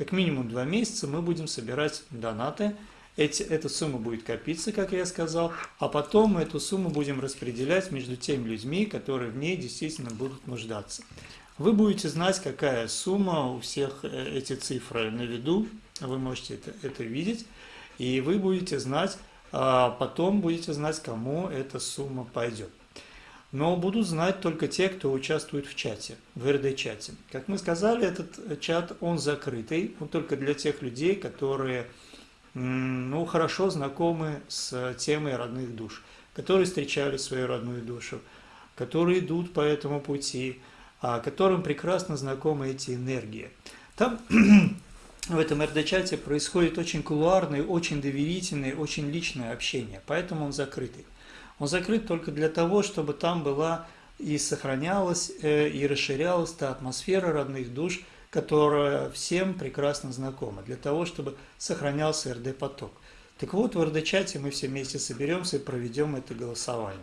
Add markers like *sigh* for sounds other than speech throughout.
как минимум два месяца мы будем собирать донаты. Эти, эта сумма будет копиться, как я сказал, а потом мы эту сумму будем распределять между теми людьми, которые в ней действительно будут нуждаться. Вы будете знать, какая сумма, у всех э, эти цифры на виду, вы можете это, это видеть, и вы будете знать, а потом будете знать, кому эта сумма пойдет. Но будут знать только те, кто участвует в чате, в РД-чате. Как мы сказали, этот чат, он закрытый, он только для тех людей, которые ну, хорошо знакомы с темой родных душ, которые встречали свою родную душу, которые идут по этому пути, а, которым прекрасно знакомы эти энергии. Там *clears throat* в этом РД-чате происходит очень кулуарное, очень доверительное, очень личное общение, поэтому он закрытый. Он закрыт только для того, чтобы там была и сохранялась, э, и расширялась та атмосфера родных душ, которая всем прекрасно знакома, для того, чтобы сохранялся РД-поток. Так вот, в РД-чате мы все вместе соберемся и проведем это голосование.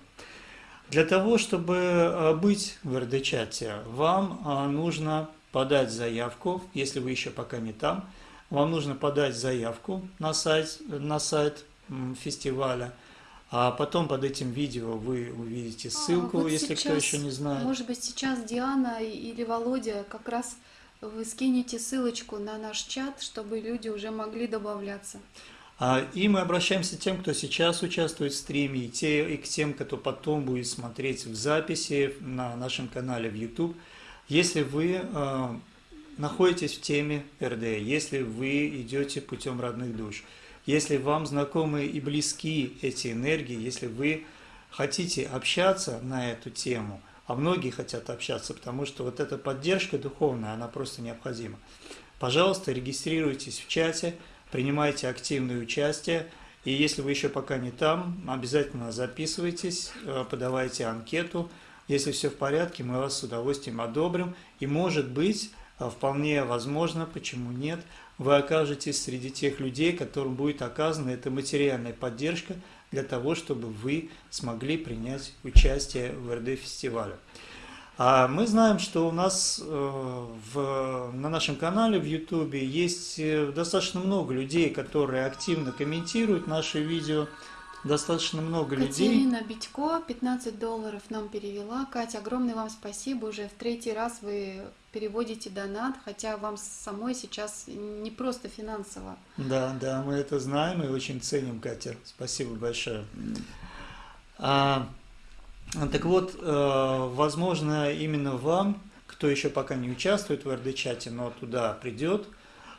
Для того, чтобы э, быть в РД-чате, вам э, нужно подать заявку, если вы еще пока не там, вам нужно подать заявку на сайт, на сайт фестиваля, а потом под этим видео вы увидите а, ссылку, а, вот если сейчас, кто еще не знает. Может быть, сейчас Диана или Володя как раз вы скинете ссылочку на наш чат, чтобы люди уже могли добавляться. А, и мы обращаемся к тем, кто сейчас участвует в стриме, и, те, и к тем, кто потом будет смотреть в записи на нашем канале в YouTube. Если вы э, находитесь в теме РД, если вы идете путем родных душ, если вам знакомы и близки эти энергии, если вы хотите общаться на эту тему, а многие хотят общаться, потому что вот эта поддержка духовная, она просто необходима. Пожалуйста, регистрируйтесь в чате, принимайте активное участие. И если вы еще пока не там, обязательно записывайтесь, э, подавайте анкету. Если все в порядке, мы вас с удовольствием одобрим. И может быть, э, вполне возможно, почему нет, вы окажетесь среди тех людей, которым будет оказана эта материальная поддержка для того, чтобы вы смогли принять участие в РД-фестивале. А мы знаем, что у нас э, в, на нашем канале в YouTube есть э, достаточно много людей, которые активно комментируют наши видео. Достаточно много Катерина людей. Катерина Битько 15 долларов нам перевела. Катя, огромное вам спасибо. Уже в третий раз вы переводите донат, хотя вам самой сейчас не просто финансово. Да, да, мы это знаем и очень ценим, Катя. Спасибо большое. А, так вот, э, возможно, именно вам, кто еще пока не участвует в РД-чате, но туда придет,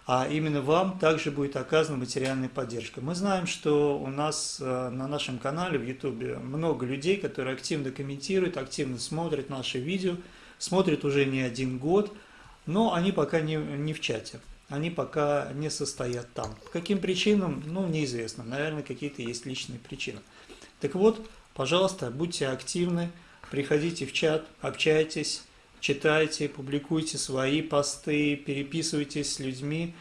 а именно вам также будет оказана материальная поддержка. Мы знаем, что у нас э, на нашем канале в YouTube много людей, которые активно комментируют, активно смотрят наши видео, смотрят уже не один год, но они пока не, не в чате, они пока не состоят там. По каким причинам, ну, неизвестно, наверное, какие-то есть личные причины. Так вот, Пожалуйста, будьте активны, приходите в чат, общайтесь, читайте, публикуйте свои посты, переписывайтесь с людьми.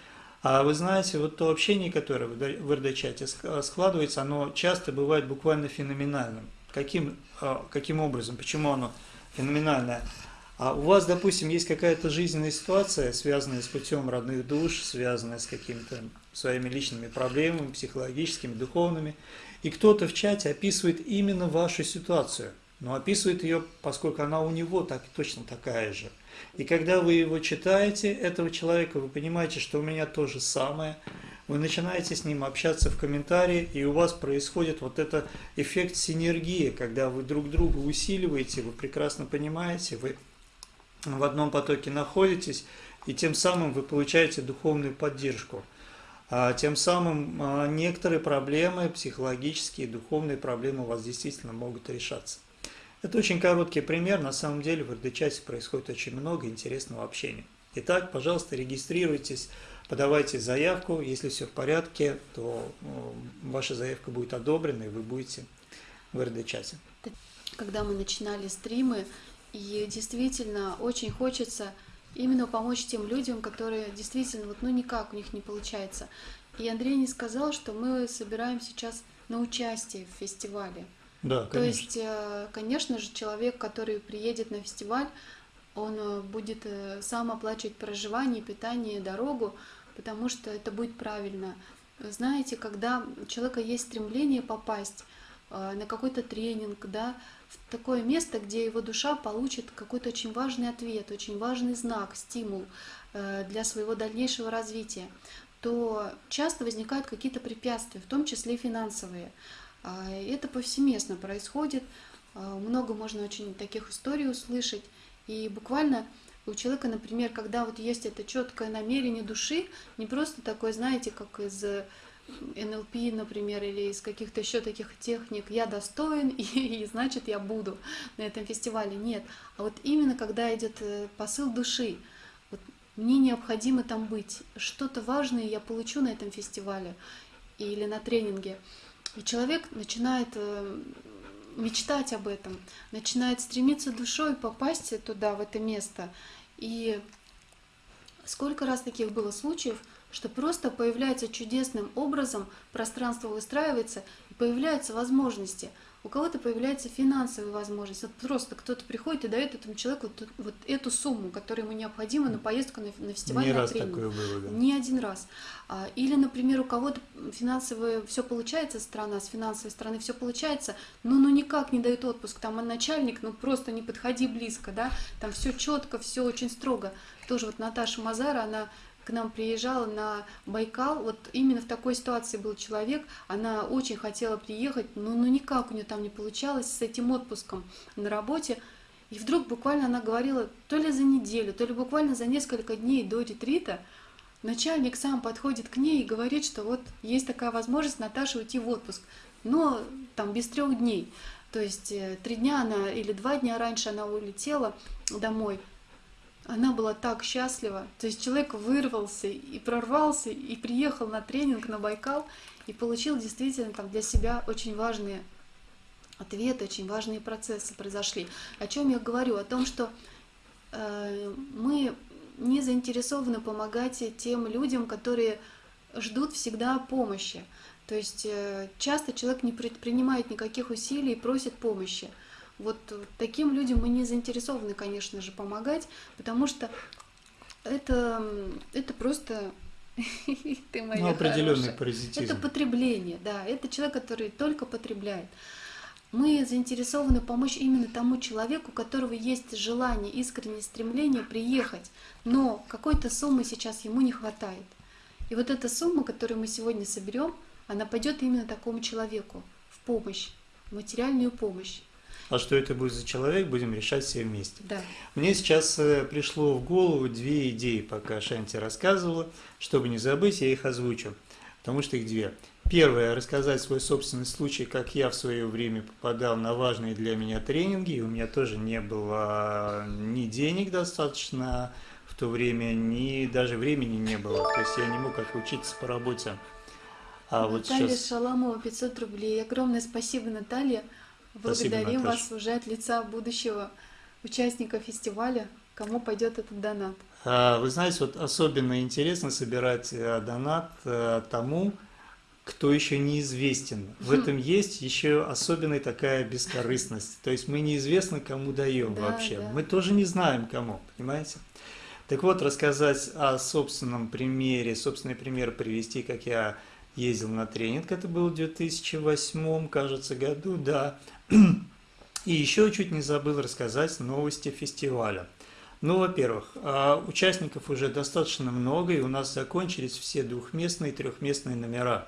А вы знаете, вот то общение, которое в РД-чате складывается, оно часто бывает буквально феноменальным. Каким, а, каким образом, почему оно феноменальное? А у вас, допустим, есть какая-то жизненная ситуация, связанная с путем родных душ, связанная с какими-то своими личными проблемами, психологическими, духовными, и кто-то в чате описывает именно вашу ситуацию, но описывает ее, поскольку она у него так точно такая же. И когда вы его читаете, этого человека, вы понимаете, что у меня то же самое, вы начинаете с ним общаться в комментарии, и у вас происходит вот этот эффект синергии, когда вы друг друга усиливаете, вы прекрасно понимаете, вы в одном потоке находитесь, и тем самым вы получаете духовную поддержку. А тем самым а, некоторые проблемы, психологические, духовные проблемы у вас действительно могут решаться. Это очень короткий пример, на самом деле в РД-чате происходит очень много интересного общения. Итак, пожалуйста, регистрируйтесь, подавайте заявку, если все в порядке, то ваша заявка будет одобрена и вы будете в РД-чате. Когда мы начинали стримы, и действительно очень хочется именно помочь тем людям, которые действительно вот ну никак у них не получается. И Андрей не сказал, что мы собираем сейчас на участие в фестивале. Да, конечно. То есть, э, конечно же, человек, который приедет на фестиваль, он э, будет э, сам оплачивать проживание, питание, дорогу, потому что это будет правильно. Знаете, когда у человека есть стремление попасть на какой-то тренинг, да, в такое место, где его душа получит какой-то очень важный ответ, очень важный знак, стимул для своего дальнейшего развития, то часто возникают какие-то препятствия, в том числе финансовые. А, это повсеместно происходит, а, много можно очень таких историй услышать, и буквально у человека, например, когда вот есть это четкое намерение души, не просто такое, знаете, как из НЛП, например, или из каких-то еще таких техник, я достоин, *laughs* и, и значит я буду на этом фестивале. Нет, а вот именно когда идет э, посыл души, вот мне необходимо там быть, что-то важное я получу на этом фестивале или на тренинге. И человек начинает э, мечтать об этом, начинает стремиться душой попасть туда, в это место. И сколько раз таких было случаев, что просто появляется чудесным образом, пространство выстраивается, и появляются возможности – у кого-то появляется финансовая возможность. Вот просто кто-то приходит и дает этому человеку вот, вот эту сумму, которая ему необходима на поездку на, на фестиваль. Не на раз тренинг. такое было, да. Не один раз. А, или, например, у кого-то финансовое все получается страна, с финансовой стороны все получается, но ну никак не дает отпуск. Там начальник, ну просто не подходи близко, да, там все четко, все очень строго. Тоже вот Наташа Мазара, она к нам приезжала на Байкал, вот именно в такой ситуации был человек, она очень хотела приехать, но ну никак у нее там не получалось с этим отпуском на работе, и вдруг буквально она говорила, то ли за неделю, то ли буквально за несколько дней до ретрита, начальник сам подходит к ней и говорит, что вот есть такая возможность Наташе уйти в отпуск, но там без трех дней. То есть э, три дня она или два дня раньше она улетела домой, она была так счастлива. То есть человек вырвался и прорвался, и приехал на тренинг на Байкал, и получил действительно там для себя очень важные ответы, очень важные процессы произошли. О чем я говорю? О том, что э, мы не заинтересованы помогать тем людям, которые ждут всегда помощи. То есть э, часто человек не предпринимает никаких усилий и просит помощи. Вот таким людям мы не заинтересованы, конечно же, помогать, потому что это, это просто *laughs* ты моя ну, определенный паразитизм. Это потребление, да. Это человек, который только потребляет. Мы заинтересованы помочь именно тому человеку, у которого есть желание, искреннее стремление приехать, но какой-то суммы сейчас ему не хватает. И вот эта сумма, которую мы сегодня соберем, она пойдет именно такому человеку в помощь, в материальную помощь. А что это будет за человек, будем решать все вместе. Да. Мне сейчас э, пришло в голову две идеи, пока Шанти рассказывала. Чтобы не забыть, я их озвучу, потому что их две. Первое – рассказать свой собственный случай, как я в свое время попадал на важные для меня тренинги, и у меня тоже не было ни денег достаточно в то время, ни даже времени не было. То есть я не мог отучиться по работе. А Наталья вот сейчас... Шаламова, 500 рублей. Огромное спасибо, Наталья. Благодарим Спасибо, вас уже от лица будущего участника фестиваля, кому пойдет этот донат. А, вы знаете, вот особенно интересно собирать э, донат э, тому, кто еще неизвестен. В этом есть еще особенная такая бескорыстность. То есть мы неизвестно, кому даем да, вообще. Да. Мы тоже не знаем, кому, понимаете? Так вот, рассказать о собственном примере, собственный пример привести, как я ездил на тренинг, это было в 2008, кажется, году, да, и еще чуть не забыл рассказать новости фестиваля. Ну, во-первых, а, участников уже достаточно много, и у нас закончились все двухместные и трехместные номера.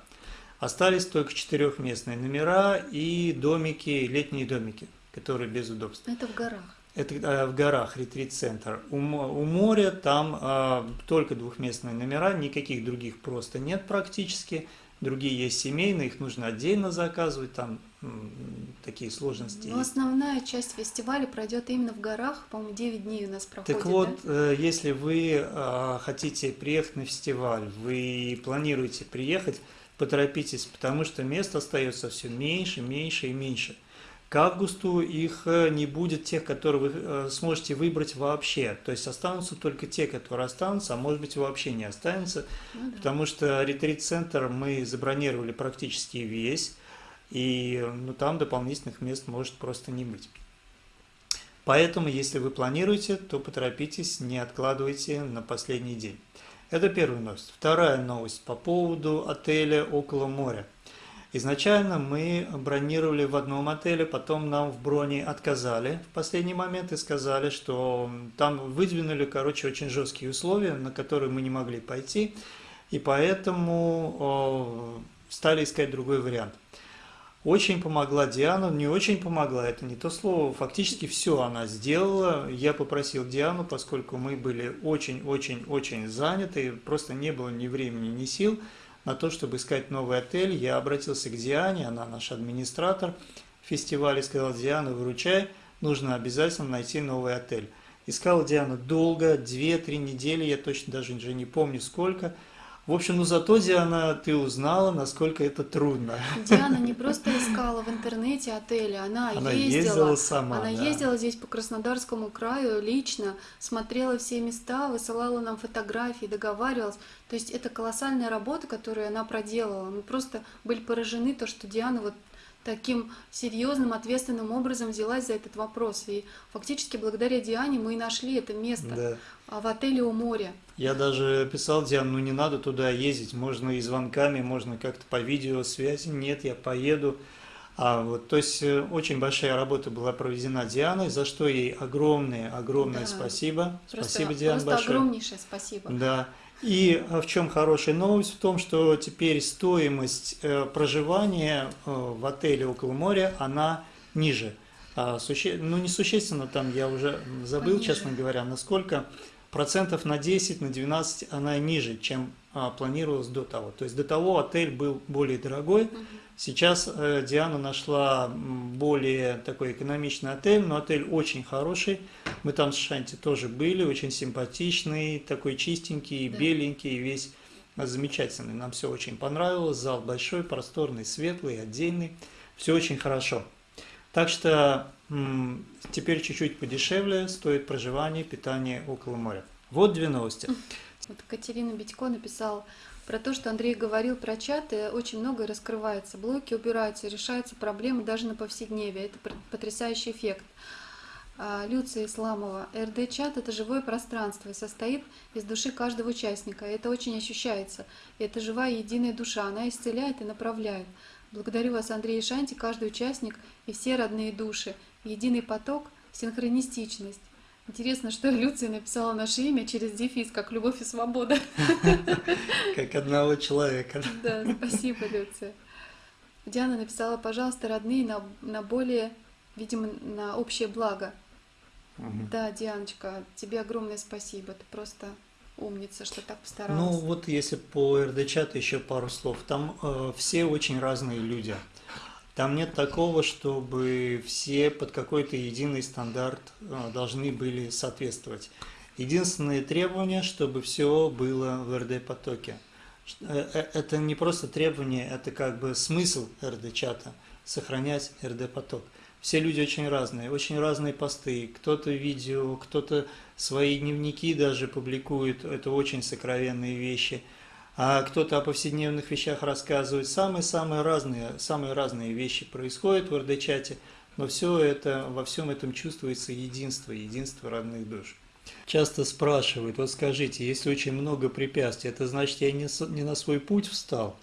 Остались только четырехместные номера и домики, летние домики, которые без удобств. Это в горах. Это а, в горах, ретрит-центр. У, у моря там а, только двухместные номера, никаких других просто нет практически. Другие есть семейные, их нужно отдельно заказывать, там такие сложности. Но основная часть фестиваля пройдет именно в горах, по-моему, 9 дней у нас проходит. Так вот, да? Э, если вы э, хотите приехать на фестиваль, вы планируете приехать, поторопитесь, потому что мест остается все меньше, меньше и меньше. К августу их э, не будет тех, которые вы сможете выбрать вообще. То есть останутся только те, которые останутся, а может быть вообще не останутся. Ну, да. Потому что ретрит-центр мы забронировали практически весь и ну, там дополнительных мест может просто не быть. Поэтому, если вы планируете, то поторопитесь, не откладывайте на последний день. Это первая новость. Вторая новость по поводу отеля около моря. Изначально мы бронировали в одном отеле, потом нам в броне отказали в последний момент и сказали, что там выдвинули, короче, очень жесткие условия, на которые мы не могли пойти, и поэтому стали искать другой вариант. Очень помогла Диана, не очень помогла, это не то слово, фактически все она сделала. Я попросил Диану, поскольку мы были очень-очень-очень заняты, просто не было ни времени, ни сил на то, чтобы искать новый отель. Я обратился к Диане, она наш администратор фестиваля, сказал, Диана, выручай, нужно обязательно найти новый отель. Искал Диана долго, 2-3 недели, я точно даже уже не помню сколько, в общем, ну зато, Диана, ты узнала, насколько это трудно. Диана не просто искала в интернете отели, она, она ездила. ездила сама, Она да. ездила здесь по Краснодарскому краю лично, смотрела все места, высылала нам фотографии, договаривалась. То есть это колоссальная работа, которую она проделала. Мы просто были поражены, то, что Диана вот таким серьезным, ответственным образом взялась за этот вопрос. И фактически благодаря Диане мы и нашли это место Да. а в отеле у моря. Я даже писал Диане, ну не надо туда ездить, можно и звонками, можно как-то по видеосвязи. Нет, я поеду. А вот, то есть э, очень большая работа была проведена Дианой, за что ей огромное, огромное Да. спасибо. Просто, Спасибо, Диана, просто большое. огромнейшее спасибо. Да. И а, в чем хорошая новость? В том, что теперь стоимость э, проживания э, в отеле около моря, она ниже. А, суще... Ну, не существенно, там я уже забыл, Пониже. честно говоря, насколько процентов на 10, на 12 она ниже, чем а, планировалось до того. То есть до того отель был более дорогой, Мгм. Сейчас э, Диана нашла более такой экономичный отель, но отель очень хороший. Мы там с Шанти тоже были, очень симпатичный, такой чистенький, Да. беленький, весь замечательный. Нам все очень понравилось. Зал большой, просторный, светлый, отдельный. Все очень хорошо. Так что теперь чуть-чуть подешевле стоит проживание, питание около моря. Вот две новости. *laughs* Вот Катерина Битько написала про то, что Андрей говорил про чаты, очень многое раскрывается, блоки убираются, решаются проблемы даже на повседневе. Это потрясающий эффект. А, Люция Исламова. РД-чат – это живое пространство и состоит из души каждого участника. Это очень ощущается. Это живая единая душа. Она исцеляет и направляет. Благодарю вас, Андрей и Шанти, каждый участник и все родные души. Единый поток, синхронистичность. Интересно, что Люция написала наше имя через дефис, как любовь и свобода. *laughs* Как одного человека. Да, спасибо, Люция. Диана написала, пожалуйста, родные на, на более, видимо, на общее благо. Мгм. Да, Дианочка, тебе огромное спасибо. Ты просто умница, что так Ну постаралась. вот если по РД-чату еще пару слов. Там э, все очень разные люди. Там нет такого, чтобы все под какой-то единый стандарт э, должны были соответствовать. Единственное требование, чтобы все было в РД-потоке. Э, э, Это не просто требование, это как бы смысл РД-чата – сохранять РД-поток. Все люди очень разные, очень разные посты. Кто-то видео, кто-то свои дневники даже публикует, это очень сокровенные вещи. А кто-то о повседневных вещах рассказывает. Самые-самые разные, самые разные вещи происходят в РД-чате, но все это, во всем этом чувствуется единство, единство родных душ. Часто спрашивают, вот скажите, если очень много препятствий, это значит, я не, не на свой путь встал?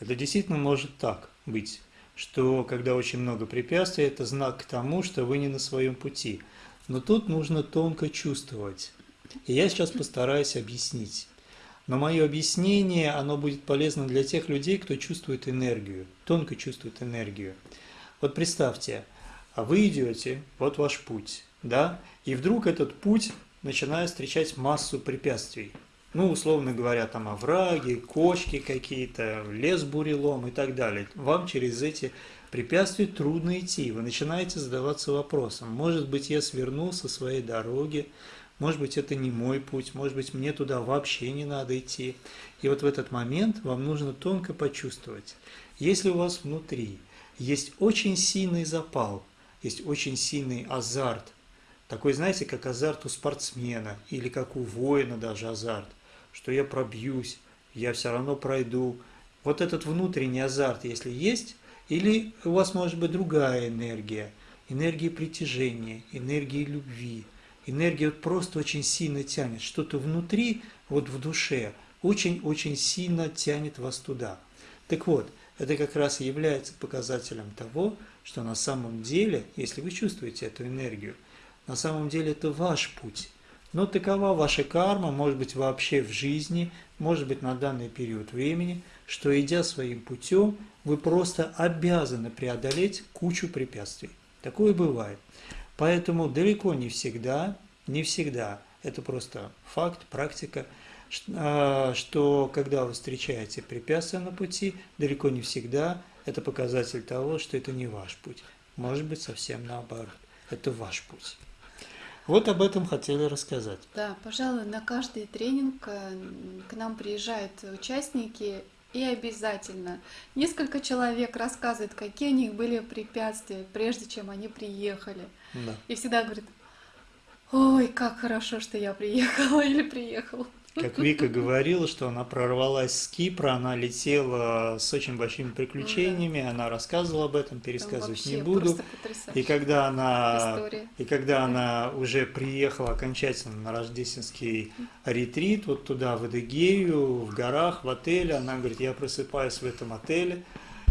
Это действительно может так быть, что когда очень много препятствий, это знак к тому, что вы не на своем пути. Но тут нужно тонко чувствовать. И я сейчас постараюсь объяснить. Но мое объяснение, оно будет полезно для тех людей, кто чувствует энергию, тонко чувствует энергию. Вот представьте, а вы идете, вот ваш путь, да, и вдруг этот путь начинает встречать массу препятствий. Ну, условно говоря, там овраги, кочки какие-то, лес бурелом и так далее. Вам через эти препятствия трудно идти. Вы начинаете задаваться вопросом, может быть, я свернул со своей дороги, может быть, это не мой путь, может быть, мне туда вообще не надо идти. И вот в этот момент вам нужно тонко почувствовать, если у вас внутри есть очень сильный запал, есть очень сильный азарт, такой, знаете, как азарт у спортсмена или как у воина даже азарт, что я пробьюсь, я все равно пройду. Вот этот внутренний азарт, если есть, или у вас может быть другая энергия, энергия притяжения, энергия любви, энергия вот просто очень сильно тянет, что-то внутри, вот в душе, очень-очень сильно тянет вас туда. Так вот, это как раз является показателем того, что на самом деле, если вы чувствуете эту энергию, на самом деле это ваш путь. Но такова ваша карма, может быть вообще в жизни, может быть на данный период времени, что идя своим путем, вы просто обязаны преодолеть кучу препятствий. Такое бывает. Поэтому далеко не всегда, не всегда, это просто факт, практика, а, что когда вы встречаете препятствия на пути, далеко не всегда это показатель того, что это не ваш путь. Может быть, совсем наоборот. Это ваш путь. Вот об этом хотели рассказать. Да, пожалуй, на каждый тренинг э, к нам приезжают участники, и обязательно несколько человек рассказывают, какие у них были препятствия, прежде чем они приехали. Да. И всегда говорят, ой, как хорошо, что я приехала или приехал. Как Вика говорила, что она прорвалась с Кипра, она летела с очень большими приключениями, да. она рассказывала об этом, пересказывать не буду. И когда она, и когда она уже приехала окончательно на рождественский ретрит, вот туда, в Эдегею, в горах, в отеле, она говорит, я просыпаюсь в этом отеле,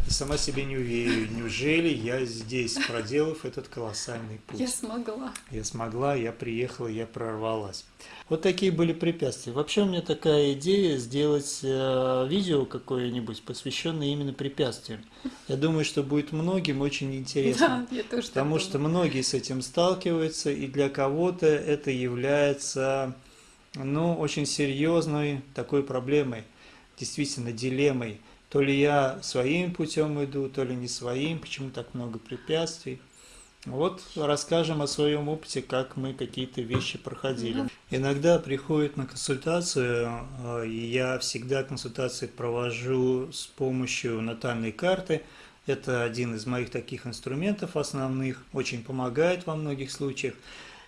и сама себе не уверю, неужели я здесь, проделав этот колоссальный путь. Я смогла. Я смогла, я приехала, я прорвалась. Вот такие были препятствия. Вообще у меня такая идея сделать э, видео какое-нибудь, посвященное именно препятствиям. Я думаю, что будет многим очень интересно. Да, я тоже потому что многие с этим сталкиваются, и для кого-то это является ну, очень серьезной такой проблемой, действительно дилеммой. То ли я своим путем иду, то ли не своим, почему так много препятствий. Вот расскажем о своем опыте, как мы какие-то вещи проходили. Иногда приходят на консультацию, э, и я всегда консультации провожу с помощью натальной карты. Это один из моих таких инструментов основных, очень помогает во многих случаях.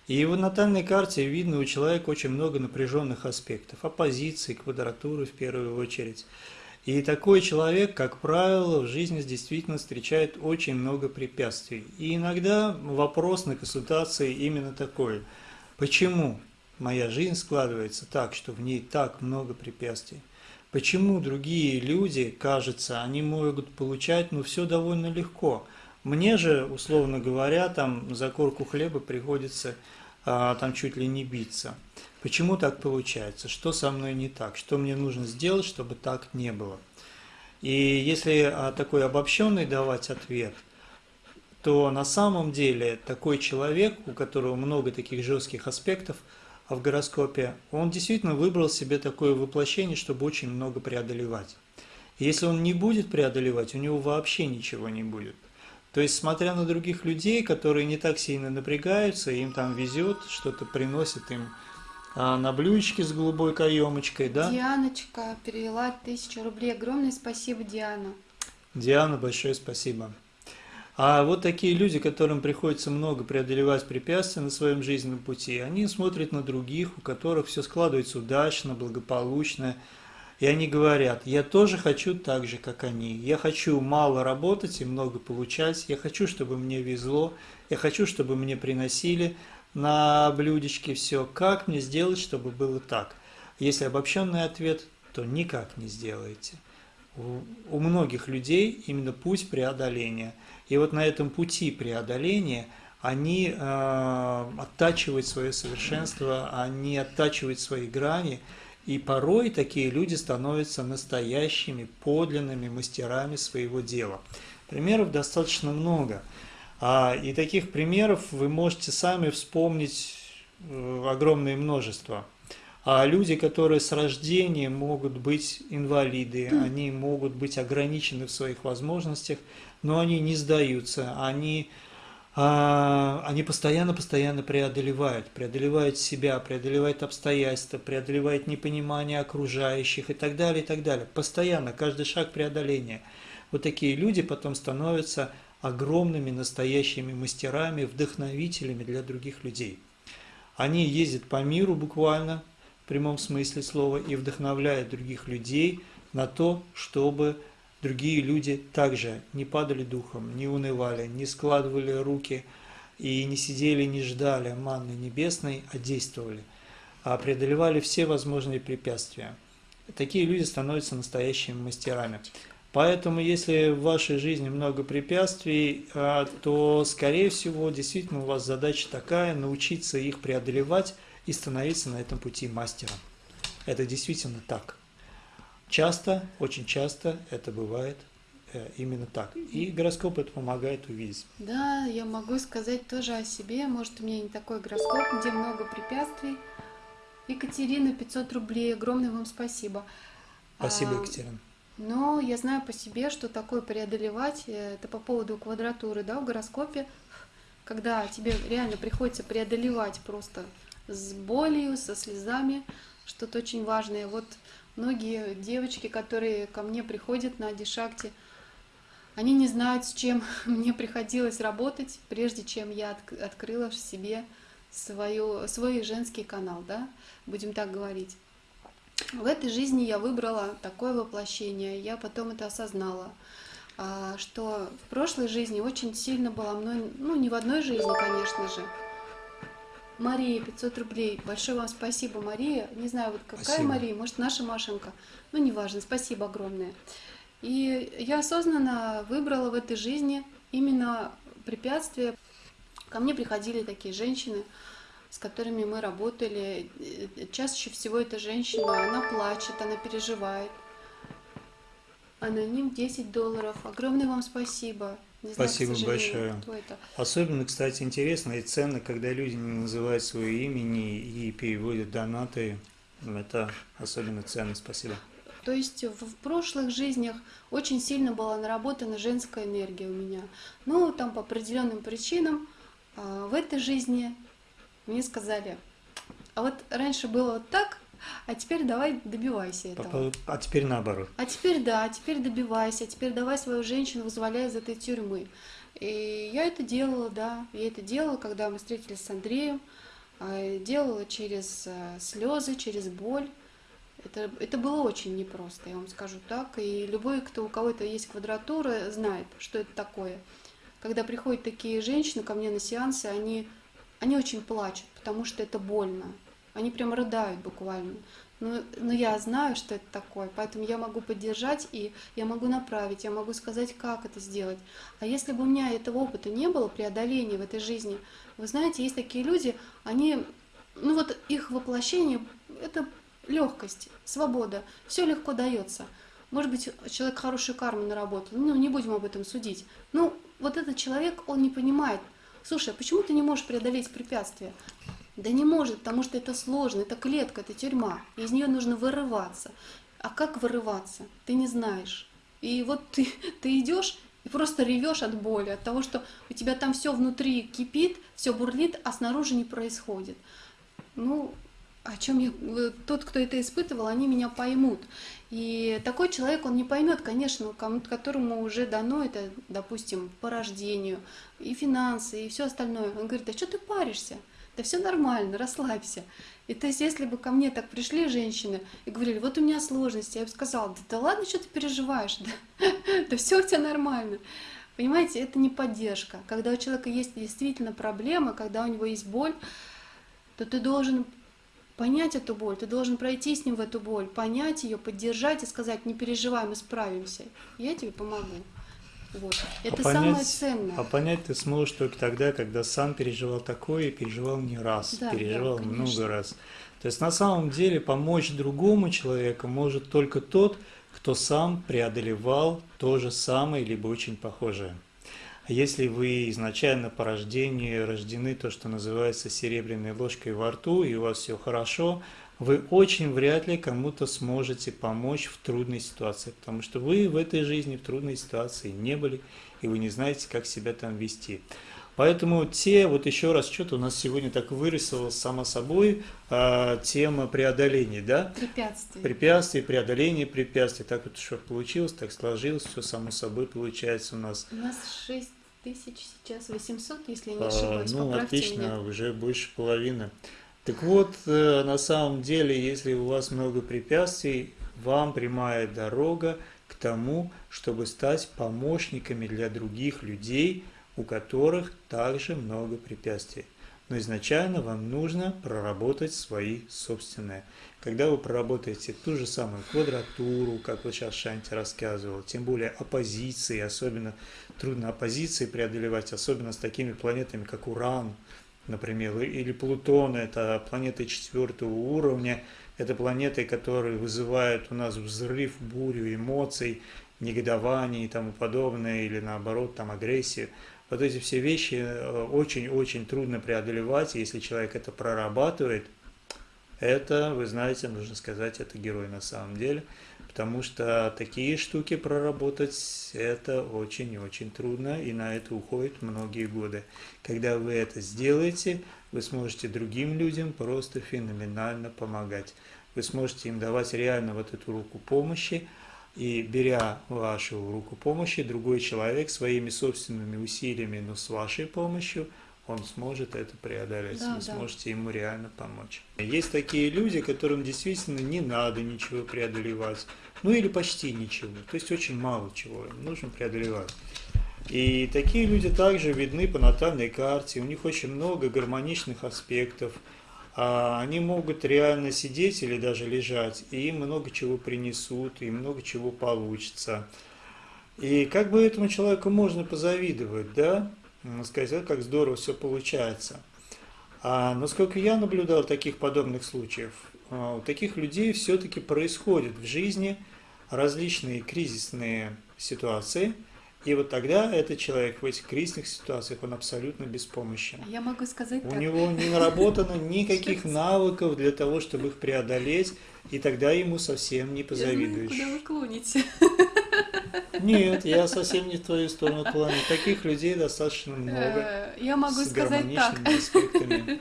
И в натальной карте видно у человека очень много напряженных аспектов, оппозиции, квадратуры в первую очередь. И такой человек, как правило, в жизни действительно встречает очень много препятствий. И иногда вопрос на консультации именно такой. Почему моя жизнь складывается так, что в ней так много препятствий? Почему другие люди, кажется, они могут получать, ну, все довольно легко. Мне же, условно говоря, там за корку хлеба приходится там чуть ли не биться. Почему так получается? Что со мной не так? Что мне нужно сделать, чтобы так не было? И если а, такой обобщенный давать ответ, то на самом деле такой человек, у которого много таких жестких аспектов а в гороскопе, он действительно выбрал себе такое воплощение, чтобы очень много преодолевать. Если он не будет преодолевать, у него вообще ничего не будет. То есть, смотря на других людей, которые не так сильно напрягаются, им там везет, что-то приносит им а, на блюдечке с голубой каемочкой, да? Дианочка перевела тысячу рублей. Огромное спасибо, Диана. Диана, большое спасибо. А вот такие люди, которым приходится много преодолевать препятствия на своем жизненном пути, они смотрят на других, у которых все складывается удачно, благополучно, и они говорят, я тоже хочу так же, как они. Я хочу мало работать и много получать. Я хочу, чтобы мне везло. Я хочу, чтобы мне приносили на блюдечке все. Как мне сделать, чтобы было так? Если обобщенный ответ, то никак не сделаете. У, многих людей именно путь преодоления. И вот на этом пути преодоления они э, оттачивают свое совершенство, они оттачивают свои грани, и порой такие люди становятся настоящими, подлинными мастерами своего дела. Примеров достаточно много. А, и таких примеров вы можете сами вспомнить э, огромное множество. А люди, которые с рождения могут быть инвалиды, они могут быть ограничены в своих возможностях, но они не сдаются, они, они постоянно-постоянно преодолевают, преодолевают себя, преодолевают обстоятельства, преодолевают непонимание окружающих и так далее, и так далее. Постоянно, каждый шаг преодоления. Вот такие люди потом становятся огромными настоящими мастерами, вдохновителями для других людей. Они ездят по миру буквально, в прямом смысле слова, и вдохновляют других людей на то, чтобы другие люди также не падали духом, не унывали, не складывали руки и не сидели, не ждали манны небесной, а действовали, а преодолевали все возможные препятствия. такие люди становятся настоящими мастерами. Поэтому, если в вашей жизни много препятствий, а, то, скорее всего, действительно у вас задача такая – научиться их преодолевать и становиться на этом пути мастером. Это действительно так. Часто, очень часто это бывает э, именно так. И гороскоп это помогает увидеть. Да, я могу сказать тоже о себе. Может, у меня не такой гороскоп, где много препятствий. Екатерина, 500 рублей. Огромное вам спасибо. Спасибо, а, Екатерина. Но я знаю по себе, что такое преодолевать, э, это по поводу квадратуры, да, в гороскопе, когда тебе реально приходится преодолевать просто с болью, со слезами, что-то очень важное. Вот многие девочки, которые ко мне приходят на Дишакте, они не знают, с чем *laughs* мне приходилось работать, прежде чем я от, открыла в себе свою, свой женский канал, да, будем так говорить. В этой жизни я выбрала такое воплощение, я потом это осознала, а, что в прошлой жизни очень сильно была мной, ну не в одной жизни, конечно же. Мария, 500 рублей. Большое вам спасибо, Мария. Не знаю, вот какая спасибо. Мария, может, наша Машенька. Ну, неважно, спасибо огромное. И я осознанно выбрала в этой жизни именно препятствия. Ко мне приходили такие женщины, с которыми мы работали, чаще всего эта женщина, она плачет, она переживает. Аноним 10 долларов. Огромное вам спасибо. Не Спасибо знаю, большое. Особенно, кстати, интересно и ценно, когда люди не называют свое имени и переводят донаты. Это особенно ценно. Спасибо. То есть в прошлых жизнях очень сильно была наработана женская энергия у меня. Ну, там по определенным причинам а, в этой жизни мне сказали, а вот раньше было вот так, а теперь давай добивайся этого. А теперь наоборот. А теперь да, а теперь добивайся, а теперь давай свою женщину вызволяй из этой тюрьмы. И я это делала, да, я это делала, когда мы встретились с Андреем, а, делала через э, слезы, через боль. Это, это было очень непросто, я вам скажу так. И любой, кто у кого-то есть квадратура, знает, что это такое. Когда приходят такие женщины ко мне на сеансы, они они очень плачут, потому что это больно. Они прям рыдают буквально. Но, но я знаю, что это такое, поэтому я могу поддержать и я могу направить, я могу сказать, как это сделать. А если бы у меня этого опыта не было, преодоления в этой жизни, вы знаете, есть такие люди, они, ну вот их воплощение, это легкость, свобода, все легко дается. Может быть, человек хорошую карму наработал, ну не будем об этом судить. Ну вот этот человек, он не понимает, слушай, а почему ты не можешь преодолеть препятствия? Да не может, потому что это сложно, это клетка, это тюрьма, из нее нужно вырываться. А как вырываться? Ты не знаешь. И вот ты, *laughs* ты идешь и просто ревешь от боли, от того, что у тебя там все внутри кипит, все бурлит, а снаружи не происходит. Ну, о чем я, тот, кто это испытывал, они меня поймут. И такой человек, он не поймет, конечно, кому которому уже дано это, допустим, по рождению, и финансы, и все остальное. Он говорит, а что ты паришься? Да все нормально, расслабься. И то есть, если бы ко мне так пришли женщины и говорили, вот у меня сложности, я бы сказала, да, да ладно, что ты переживаешь, да, *laughs* да все у тебя нормально. Понимаете, это не поддержка. Когда у человека есть действительно проблема, когда у него есть боль, то ты должен понять эту боль, ты должен пройти с ним в эту боль, понять ее, поддержать и сказать, не переживай, мы справимся. Я тебе помогу. Вот. Это а понять, самое ценное. А понять ты сможешь только тогда, когда сам переживал такое и переживал не раз, да, переживал да, много раз. То есть на самом деле помочь другому человеку может только тот, кто сам преодолевал то же самое, либо очень похожее. Если вы изначально по рождению рождены то, что называется серебряной ложкой во рту, и у вас все хорошо, вы очень вряд ли кому-то сможете помочь в трудной ситуации, потому что вы в этой жизни в трудной ситуации не были, и вы не знаете, как себя там вести. Поэтому те, вот еще раз, что-то у нас сегодня так вырисовалось само собой, а, тема преодоления, да? Препятствий. Препятствий, преодоление препятствий. Так вот что получилось, так сложилось, все само собой получается у нас. У нас 6 тысяч сейчас, 800, если не ошибаюсь, а, Ну, отлично, меня. уже больше половины. Так вот, э, на самом деле, если у вас много препятствий, вам прямая дорога к тому, чтобы стать помощниками для других людей, у которых также много препятствий. но изначально вам нужно проработать свои собственные. Когда вы проработаете ту же самую квадратуру, как вот сейчас Шанти рассказывал, тем более оппозиции, особенно трудно оппозиции преодолевать, особенно с такими планетами, как Уран, например, или Плутон, это планеты четвертого уровня, это планеты, которые вызывают у нас взрыв, бурю эмоций, негодование и тому подобное, или наоборот, там агрессию. Вот эти все вещи э, очень-очень трудно преодолевать, если человек это прорабатывает, это, вы знаете, нужно сказать, это герой на самом деле, потому что такие штуки проработать, это очень-очень трудно, и на это уходят многие годы. Когда вы это сделаете, вы сможете другим людям просто феноменально помогать. Вы сможете им давать реально вот эту руку помощи, и беря вашу руку помощи, другой человек своими собственными усилиями, но с вашей помощью, он сможет это преодолеть, да, вы да. сможете ему реально помочь. Есть такие люди, которым действительно не надо ничего преодолевать, ну или почти ничего, то есть очень мало чего им нужно преодолевать. И такие люди также видны по натальной карте, у них очень много гармоничных аспектов, а они могут реально сидеть или даже лежать, и им много чего принесут, и много чего получится. И как бы этому человеку можно позавидовать, да? Сказать, как здорово все получается. А насколько я наблюдал таких подобных случаев, а, у таких людей все-таки происходят в жизни различные кризисные ситуации – и вот тогда этот человек в этих кризисных ситуациях, он абсолютно беспомощен. Я могу сказать У так. него не наработано *laughs* никаких навыков для того, чтобы их преодолеть, и тогда ему совсем не Я позавидуешь. знаю, куда вы клоните. *laughs* Нет, я совсем не в твою сторону клоню. Таких людей достаточно много. Э, Я могу сказать так. аспектами.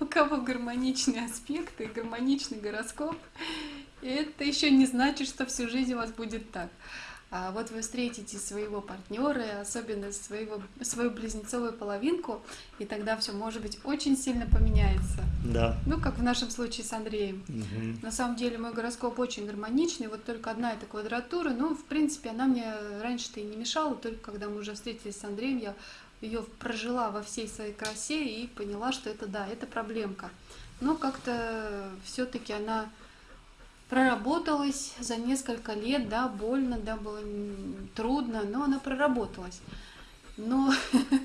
У кого гармоничные аспекты, гармоничный гороскоп, это еще не значит, что всю жизнь у вас будет так. А вот вы встретите своего партнера, особенно своего, свою близнецовую половинку, и тогда все, может быть, очень сильно поменяется. Да. Ну, как в нашем случае с Андреем. Мгм. На самом деле мой гороскоп очень гармоничный, вот только одна эта квадратура, ну, в принципе, она мне раньше-то и не мешала, только когда мы уже встретились с Андреем, я ее прожила во всей своей красе и поняла, что это да, это проблемка. Но как-то все-таки она проработалась за несколько лет, да, больно, да, было трудно, но она проработалась. Но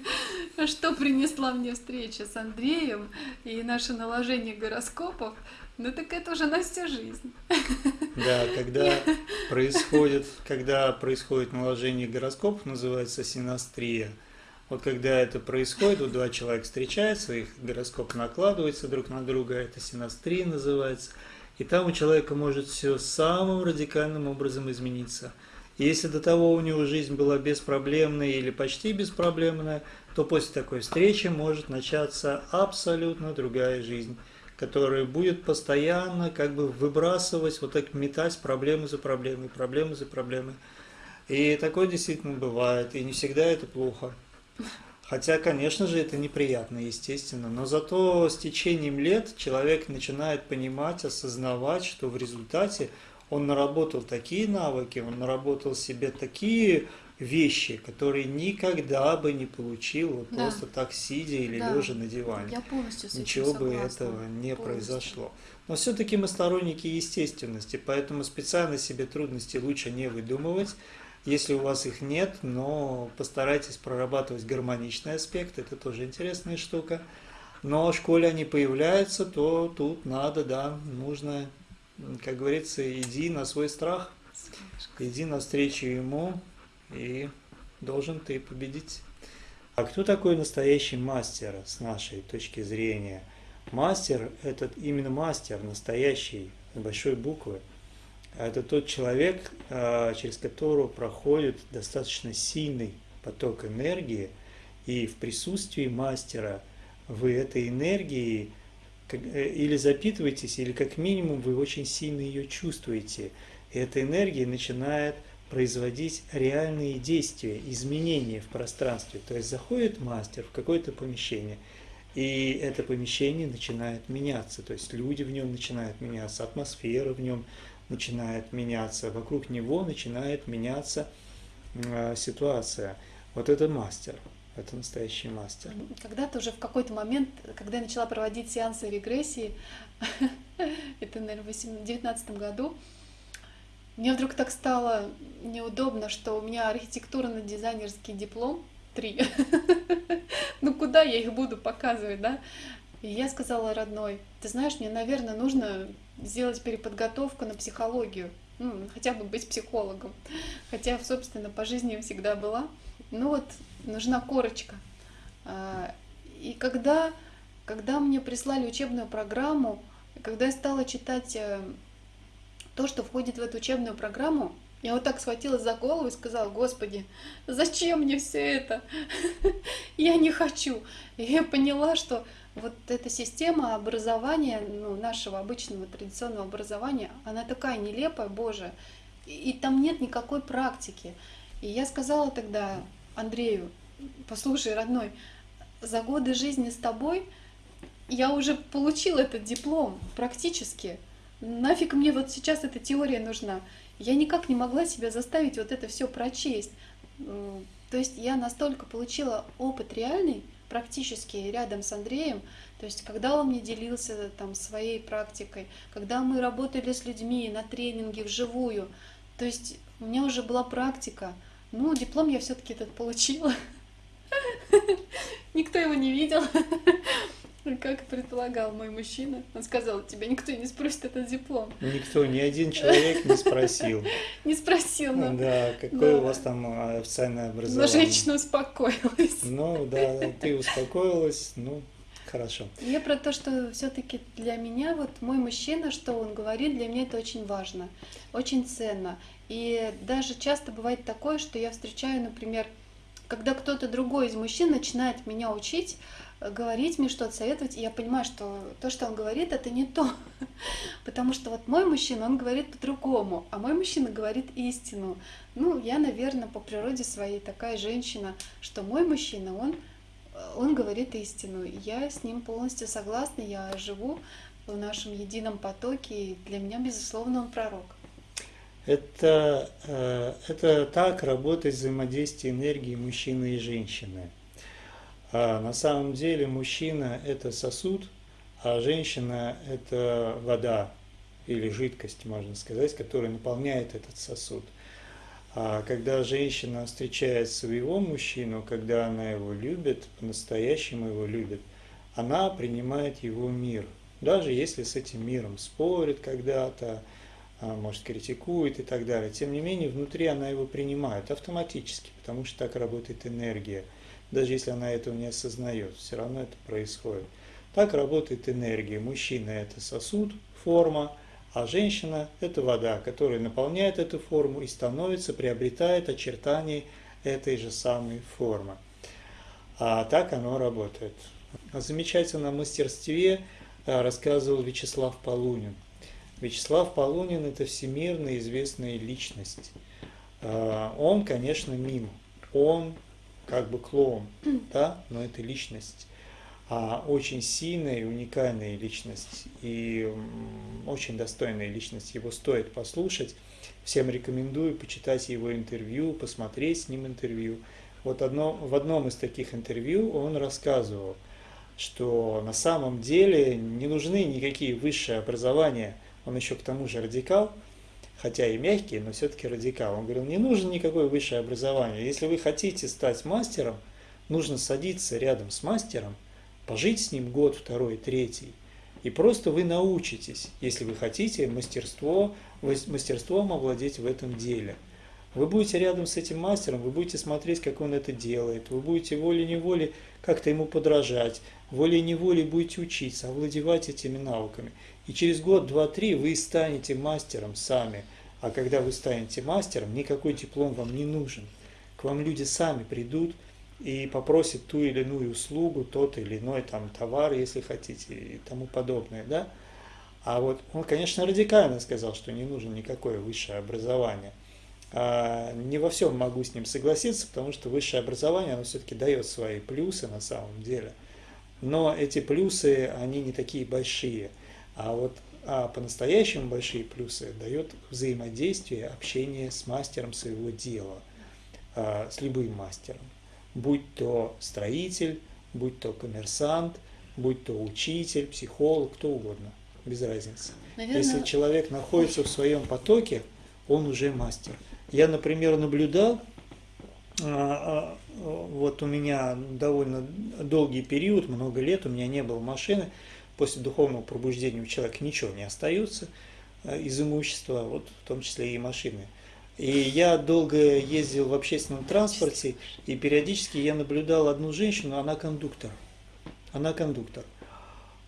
*laughs* что принесла мне встреча с Андреем и наше наложение гороскопов, ну так это уже на всю жизнь. Да, *laughs* когда происходит, когда происходит наложение гороскопов, называется синастрия. Вот когда это происходит, вот два человека встречаются, их гороскоп накладывается друг на друга, это синастрия называется. И там у человека может все самым радикальным образом измениться. И если до того у него жизнь была беспроблемная или почти беспроблемная, то после такой встречи может начаться абсолютно другая жизнь, которая будет постоянно как бы выбрасывать, вот так метать проблемы за проблемой, проблемы за проблемой. И такое действительно бывает, и не всегда это плохо. Хотя, конечно же, это неприятно, естественно, но зато с течением лет человек начинает понимать, осознавать, что в результате он наработал такие навыки, он наработал себе такие вещи, которые никогда бы не получил вот Да. просто так сидя или Да. лежа на диване. Я полностью с Ничего бы согласна. этого не Полностью. произошло. Но все-таки мы сторонники естественности, поэтому специально себе трудности лучше не выдумывать. Если у вас их нет, но постарайтесь прорабатывать гармоничный аспект, это тоже интересная штука. Но в школе они появляются, то тут надо, да, нужно, как говорится, иди на свой страх, иди навстречу ему, и должен ты победить. А кто такой настоящий мастер с нашей точки зрения? Мастер – это именно мастер, настоящий, с большой буквы. Это тот человек, а, через которого проходит достаточно сильный поток энергии, и в присутствии мастера вы этой энергией э, или запитываетесь, или как минимум вы очень сильно ее чувствуете. И эта энергия начинает производить реальные действия, изменения в пространстве. То есть заходит мастер в какое-то помещение, и это помещение начинает меняться. То есть люди в нем начинают меняться, атмосфера в нем начинает меняться, вокруг него начинает меняться э, ситуация. Вот это мастер. это настоящий мастер. Когда-то уже в какой-то момент, когда я начала проводить сеансы регрессии, *laughs* это, наверное, в 2019 году, мне вдруг так стало неудобно, что у меня архитектурно-дизайнерский диплом три. *laughs* ну куда я их буду показывать, да? И я сказала родной, ты знаешь, мне, наверное, нужно сделать переподготовку на психологию, ну, хотя бы быть психологом. Хотя, собственно, по жизни всегда была. Ну вот, нужна корочка. А, и когда, когда мне прислали учебную программу, когда я стала читать э, то, что входит в эту учебную программу, я вот так схватилась за голову и сказала, Господи, зачем мне все это? *laughs* я не хочу. И я поняла, что вот эта система образования, ну, нашего обычного традиционного образования, она такая нелепая, Боже, и, и там нет никакой практики. И я сказала тогда Андрею, послушай, родной, за годы жизни с тобой я уже получил этот диплом практически. Нафиг мне вот сейчас эта теория нужна? Я никак не могла себя заставить вот это все прочесть. То есть я настолько получила опыт реальный, практически рядом с Андреем, то есть когда он мне делился там своей практикой, когда мы работали с людьми на тренинге вживую, то есть у меня уже была практика. Ну, диплом я все-таки этот получила. *laughs* Никто его не видел. *laughs* Как предполагал мой мужчина, он сказал, тебя никто не спросит этот диплом. Никто, ни один человек не спросил. *laughs* Не спросил, ну. Да, какое у вас там а, официальное образование. Но женщина успокоилась. Ну, да, ты успокоилась, ну, хорошо. Я про то, что все-таки для меня, вот мой мужчина, что он говорит, для меня это очень важно, очень ценно. И даже часто бывает такое, что я встречаю, например, когда кто-то другой из мужчин начинает меня учить, говорить мне что-то, советовать, и я понимаю, что то, что он говорит, это не то. *laughs* Потому что вот мой мужчина, он говорит по-другому, а мой мужчина говорит истину. Ну, я, наверное, по природе своей такая женщина, что мой мужчина, он, он говорит истину. Я с ним полностью согласна, я живу в нашем едином потоке, и для меня, безусловно, он пророк. Это, э, это так работает взаимодействие энергии мужчины и женщины. А на самом деле мужчина – это сосуд, а женщина – это вода или жидкость, можно сказать, которая наполняет этот сосуд. А когда женщина встречает своего мужчину, когда она его любит, по-настоящему его любит, она принимает его мир. Даже если с этим миром спорит когда-то, а, может, критикует и так далее. Тем не менее, внутри она его принимает автоматически, потому что так работает энергия – даже если она этого не осознает, все равно это происходит. Так работает энергия. Мужчина – это сосуд, форма, а женщина – это вода, которая наполняет эту форму и становится, приобретает очертания этой же самой формы. А так оно работает. О замечательном мастерстве э, рассказывал Вячеслав Полунин. Вячеслав Полунин – это всемирно известная личность. Э, он, конечно, мимо. Он как бы клоун, *clears throat* да, но это личность, а очень сильная и уникальная личность, и очень достойная личность, его стоит послушать. Всем рекомендую почитать его интервью, посмотреть с ним интервью. Вот одно, в одном из таких интервью он рассказывал, что на самом деле не нужны никакие высшие образования. Он еще к тому же радикал – хотя и мягкий, но все-таки радикал. Он говорил, не нужно никакое высшее образование. Если вы хотите стать мастером, нужно садиться рядом с мастером, пожить с ним год, второй, третий, и просто вы научитесь, если вы хотите мастерство, мастерством овладеть в этом деле. Вы будете рядом с этим мастером, вы будете смотреть, как он это делает, вы будете волей-неволей как-то ему подражать, волей-неволей будете учиться, овладевать этими навыками. И через год, два, три вы станете мастером сами. А когда вы станете мастером, никакой диплом вам не нужен. К вам люди сами придут и попросят ту или иную услугу, тот или иной там товар, если хотите, и тому подобное, да? А вот он, конечно, радикально сказал, что не нужно никакое высшее образование. А не во всем могу с ним согласиться, потому что высшее образование, оно все-таки дает свои плюсы на самом деле. Но эти плюсы, они не такие большие – а вот а по-настоящему большие плюсы дает взаимодействие, общение с мастером своего дела, а, с любым мастером. будь то строитель, будь то коммерсант, будь то учитель, психолог, кто угодно, без разницы. Наверное... Если человек находится в своем потоке, он уже мастер. Я, например, наблюдал, а, а, вот у меня довольно долгий период, много лет, у меня не было машины, после духовного пробуждения у человека ничего не остается а, из имущества, вот в том числе и машины. И я долго ездил в общественном транспорте, и периодически я наблюдал одну женщину, она кондуктор. Она кондуктор.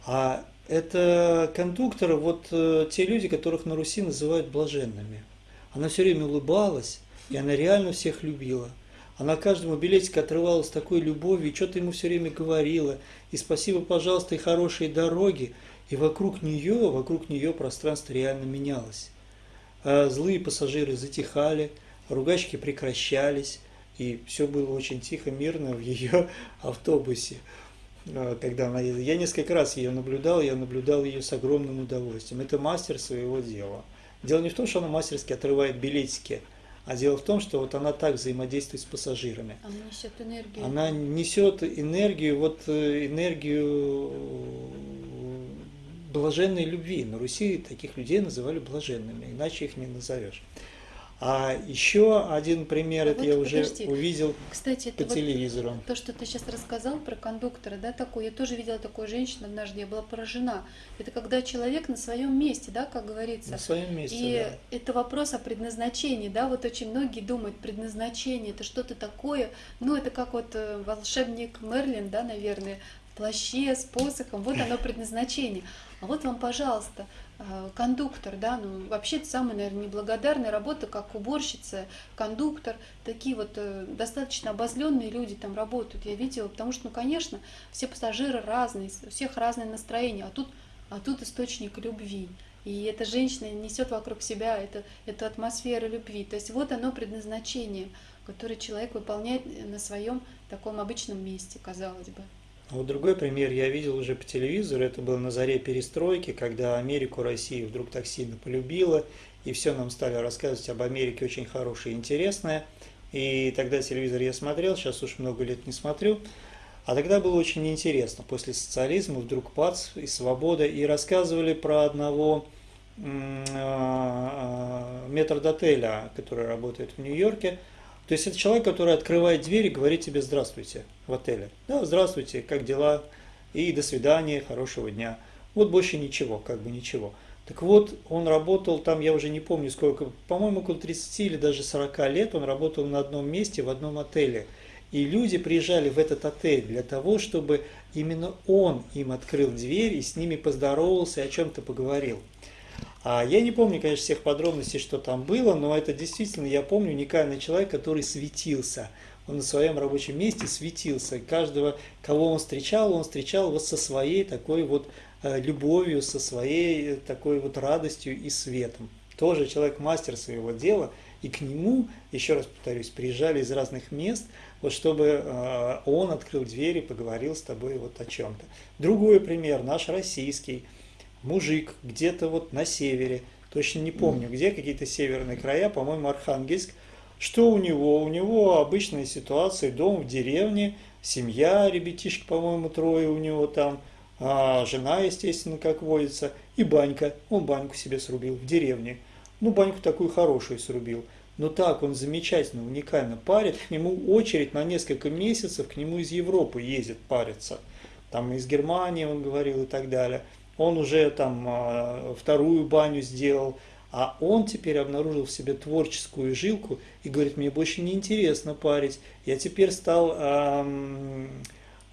А это кондукторы, вот э, те люди, которых на Руси называют блаженными. Она все время улыбалась, и она реально всех любила. Она каждому билетику отрывалась такой любовью, что-то ему все время говорила. И спасибо, пожалуйста, и хорошие дороги. И вокруг нее, вокруг нее пространство реально менялось. А злые пассажиры затихали, ругачки прекращались, и все было очень тихо, мирно в ее *laughs* автобусе. А, когда она. Я несколько раз ее наблюдал, я наблюдал ее с огромным удовольствием. Это мастер своего дела. Дело не в том, что она мастерски отрывает билетики, а дело в том, что вот она так взаимодействует с пассажирами. Она несет энергию. Она несет энергию, вот э, энергию блаженной любви. На Руси таких людей называли блаженными, иначе их не назовешь. А еще один пример, а это вот, я уже подожди. увидел Кстати, по телевизору. Вот то, что ты сейчас рассказал про кондуктора, да, такой, я тоже видела такую женщину однажды, я была поражена. Это когда человек на своем месте, да, как говорится. На своем месте. И да. это вопрос о предназначении, да, вот очень многие думают, предназначение это что-то такое, ну, это как вот э, волшебник Мерлин, да, наверное, в плаще с посохом, вот оно предназначение. А вот вам, пожалуйста, кондуктор, да, ну вообще это самая, наверное, неблагодарная работа, как уборщица, кондуктор, такие вот э, достаточно обозленные люди там работают, я видела, потому что, ну, конечно, все пассажиры разные, у всех разное настроение, а тут, а тут источник любви. И эта женщина несет вокруг себя это, эту атмосферу любви. То есть вот оно предназначение, которое человек выполняет на своем таком обычном месте, казалось бы. Вот другой пример я видел уже по телевизору, это было на заре перестройки, когда Америку Россия вдруг так сильно полюбила, и все нам стали рассказывать об Америке очень хорошее и интересное. И тогда телевизор я смотрел, сейчас уж много лет не смотрю. А тогда было очень интересно. После социализма вдруг пац и свобода. И рассказывали про одного а, а, метрдотеля, который работает в Нью-Йорке, то есть это человек, который открывает дверь и говорит тебе «здравствуйте» в отеле. Да, здравствуйте, как дела? И до свидания, хорошего дня. Вот больше ничего, как бы ничего. Так вот, он работал там, я уже не помню сколько, по-моему, около 30 или даже 40 лет он работал на одном месте, в одном отеле. И люди приезжали в этот отель для того, чтобы именно он им открыл дверь и с ними поздоровался и о чем-то поговорил. А я не помню, конечно, всех подробностей, что там было, но это действительно, я помню, уникальный человек, который светился. Он на своем рабочем месте светился. Каждого, кого он встречал, он встречал вот со своей такой вот э, любовью, со своей э, такой вот радостью и светом. Тоже человек мастер своего дела, и к нему, еще раз повторюсь, приезжали из разных мест, вот чтобы э, он открыл дверь и поговорил с тобой вот о чем-то. Другой пример, наш российский – мужик где-то вот на севере, точно не помню где, какие-то северные края, по-моему, Архангельск. Что у него? У него обычная ситуация, дом в деревне, семья, ребятишки, по-моему, трое у него там, а жена, естественно, как водится, и банька. Он баньку себе срубил в деревне. Ну, баньку такую хорошую срубил. Но так он замечательно, уникально парит. К нему очередь на несколько месяцев, к нему из Европы ездит париться. Там из Германии, он говорил, и так далее он уже там а, вторую баню сделал, а он теперь обнаружил в себе творческую жилку и говорит, мне больше не интересно парить, я теперь стал а,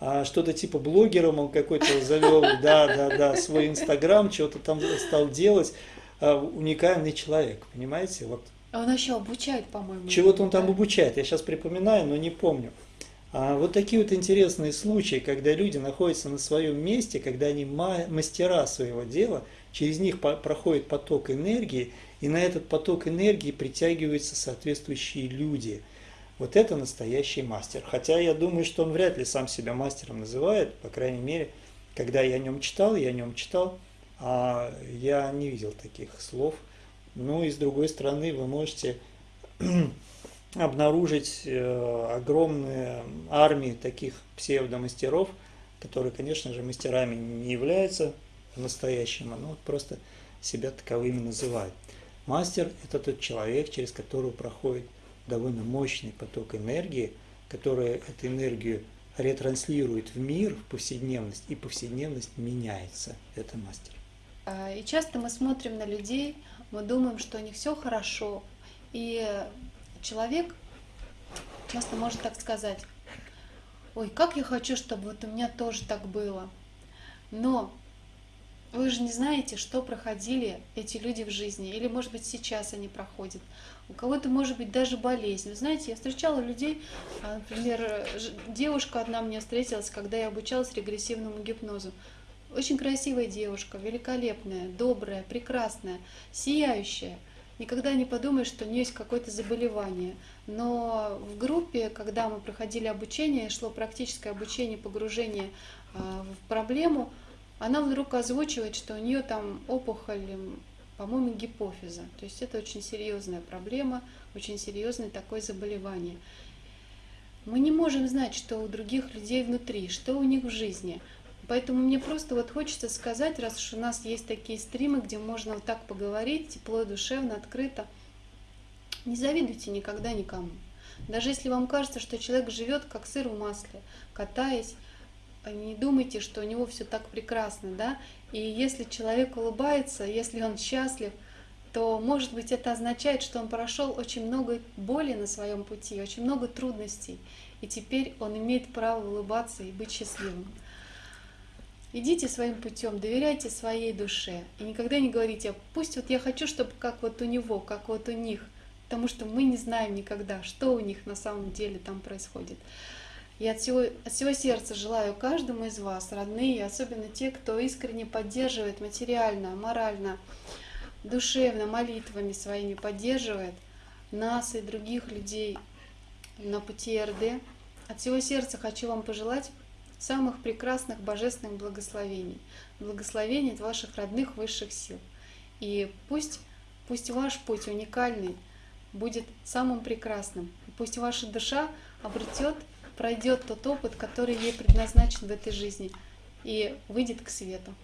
а, что-то типа блогером, он какой-то завел, *laughs* да, да, да, свой инстаграм, что-то там стал делать, а, уникальный человек, понимаете, вот. А он еще обучает, по-моему. Чего-то он там обучает, я сейчас припоминаю, но не помню. А вот такие вот интересные случаи, когда люди находятся на своем месте, когда они мастера своего дела, через них проходит поток энергии, и на этот поток энергии притягиваются соответствующие люди. Вот это настоящий мастер. Хотя я думаю, что он вряд ли сам себя мастером называет, по крайней мере, когда я о нем читал, я о нем читал, а я не видел таких слов. Ну и с другой стороны, вы можете обнаружить э, огромные армии таких псевдомастеров, которые, конечно же, мастерами не являются по-настоящему, но просто себя таковыми называют. Мастер – это тот человек, через которого проходит довольно мощный поток энергии, который эту энергию ретранслирует в мир, в повседневность, и повседневность меняется. Это мастер. А, и часто мы смотрим на людей, мы думаем, что у них все хорошо, и человек часто может так сказать, ой, как я хочу, чтобы вот у меня тоже так было. Но вы же не знаете, что проходили эти люди в жизни, или, может быть, сейчас они проходят. У кого-то, может быть, даже болезнь. Вы знаете, я встречала людей, а, например, девушка одна мне встретилась, когда я обучалась регрессивному гипнозу. Очень красивая девушка, великолепная, добрая, прекрасная, сияющая. Никогда не подумаешь, что у нее есть какое-то заболевание. Но в группе, когда мы проходили обучение, шло практическое обучение, погружение а, в проблему – она вдруг озвучивает, что у нее там опухоль, по-моему, гипофиза. То есть это очень серьезная проблема, очень серьезное такое заболевание. Мы не можем знать, что у других людей внутри, что у них в жизни. Поэтому мне просто вот хочется сказать, раз уж у нас есть такие стримы, где можно вот так поговорить, тепло, душевно, открыто, не завидуйте никогда никому. Даже если вам кажется, что человек живет как сыр в масле, катаясь, не думайте, что у него все так прекрасно, да, и если человек улыбается, если он счастлив, то, может быть, это означает, что он прошел очень много боли на своем пути, очень много трудностей, и теперь он имеет право улыбаться и быть счастливым. Идите своим путем, доверяйте своей душе и никогда не говорите, пусть вот я хочу, чтобы как вот у него, как вот у них, потому что мы не знаем никогда, что у них на самом деле там происходит. И от всего, от всего сердца желаю каждому из вас, родные, особенно те, кто искренне поддерживает материально, морально, душевно, молитвами своими поддерживает нас и других людей на пути РД. От всего сердца хочу вам пожелать самых прекрасных божественных благословений, благословений от ваших родных высших сил. И пусть, пусть ваш путь уникальный будет самым прекрасным. Пусть ваша душа обретет пройдет тот опыт, который ей предназначен в этой жизни, и выйдет к свету.